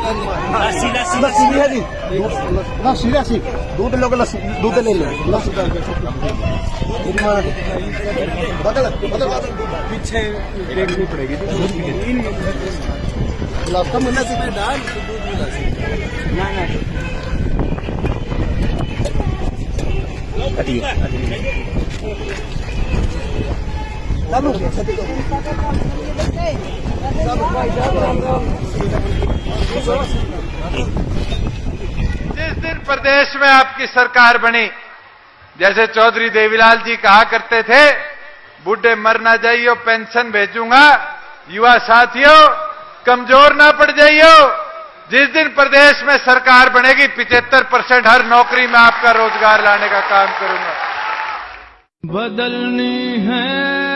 लस्सी लस्सी लस्सी भी है जी लस्सी लस्सी दूध लोगे लस्सी दूध ले लो लस्सी बदल बदल पीछे देखनी पड़ेगी गुलाब का मना से डाल दूध मिला ना ना कटिए कटिए जिस दिन प्रदेश में आपकी सरकार बनी, जैसे चौधरी देवीलाल जी कहा करते थे, बूढ़े मर ना जाइयो, पेंशन भेजूँगा। युवा साथियों, कमज़ोर ना पड़ जाइयो। जिस दिन प्रदेश में सरकार बनेगी पिछहत्तर परसेंट हर नौकरी में आपका रोज़गार लाने का काम करूँगा। बदलनी है